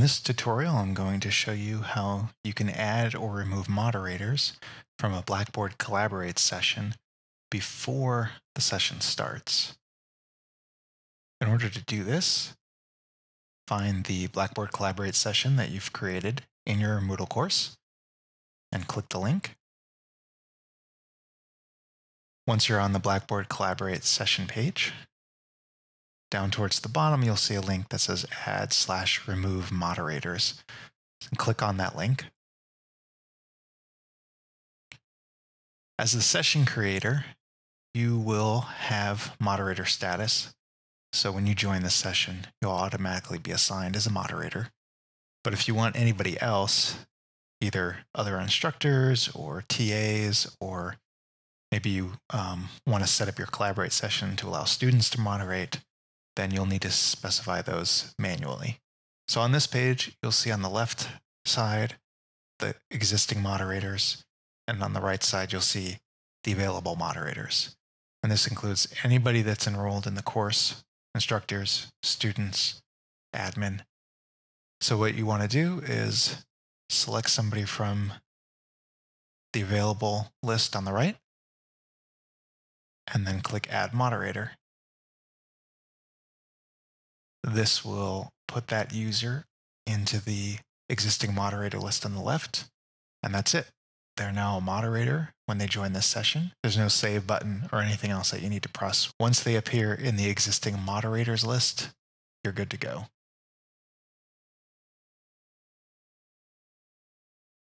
In this tutorial, I'm going to show you how you can add or remove moderators from a Blackboard Collaborate session before the session starts. In order to do this, find the Blackboard Collaborate session that you've created in your Moodle course and click the link. Once you're on the Blackboard Collaborate session page, down towards the bottom, you'll see a link that says add slash remove moderators. And click on that link. As the session creator, you will have moderator status. So when you join the session, you'll automatically be assigned as a moderator. But if you want anybody else, either other instructors or TAs, or maybe you um, want to set up your Collaborate session to allow students to moderate, then you'll need to specify those manually. So on this page, you'll see on the left side the existing moderators, and on the right side, you'll see the available moderators. And this includes anybody that's enrolled in the course, instructors, students, admin. So what you want to do is select somebody from the available list on the right, and then click Add Moderator. This will put that user into the existing moderator list on the left, and that's it. They're now a moderator when they join this session. There's no save button or anything else that you need to press. Once they appear in the existing moderators list, you're good to go.